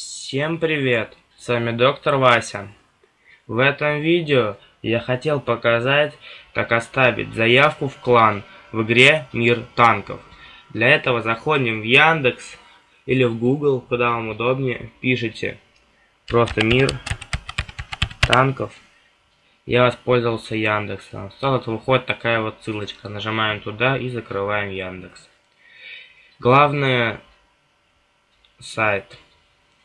Всем привет! С вами доктор Вася. В этом видео я хотел показать, как оставить заявку в клан в игре Мир танков. Для этого заходим в Яндекс или в Google, куда вам удобнее, пишите просто Мир танков. Я воспользовался Яндексом. Сразу выходит такая вот ссылочка. Нажимаем туда и закрываем Яндекс. Главное сайт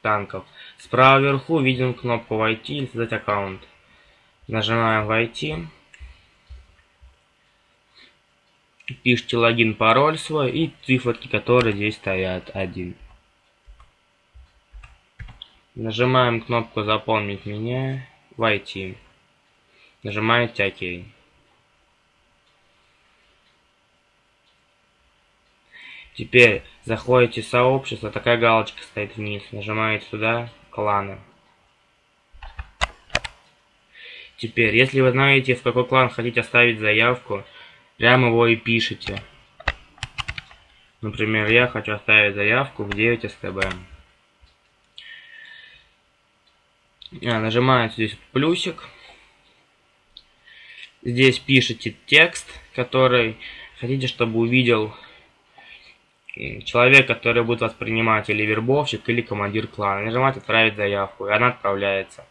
танков. Справа вверху видим кнопку «Войти» или «Создать аккаунт». Нажимаем «Войти». Пишите логин, пароль свой и циферки, которые здесь стоят. Один. Нажимаем кнопку «Заполнить меня», «Войти». Нажимаете «Ок». Теперь заходите в сообщество, такая галочка стоит вниз. Нажимаете туда, кланы. Теперь, если вы знаете, в какой клан хотите оставить заявку, прямо его и пишите. Например, я хочу оставить заявку в 9 СТБ. А, нажимаете здесь плюсик. Здесь пишите текст, который хотите, чтобы увидел человек, который будет воспринимать или вербовщик, или командир клана. Нажимать «Отправить заявку», и она отправляется.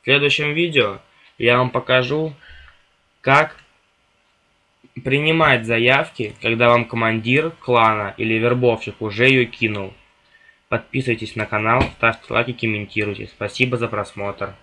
В следующем видео я вам покажу, как принимать заявки, когда вам командир клана или вербовщик уже ее кинул. Подписывайтесь на канал, ставьте лайки, комментируйте. Спасибо за просмотр.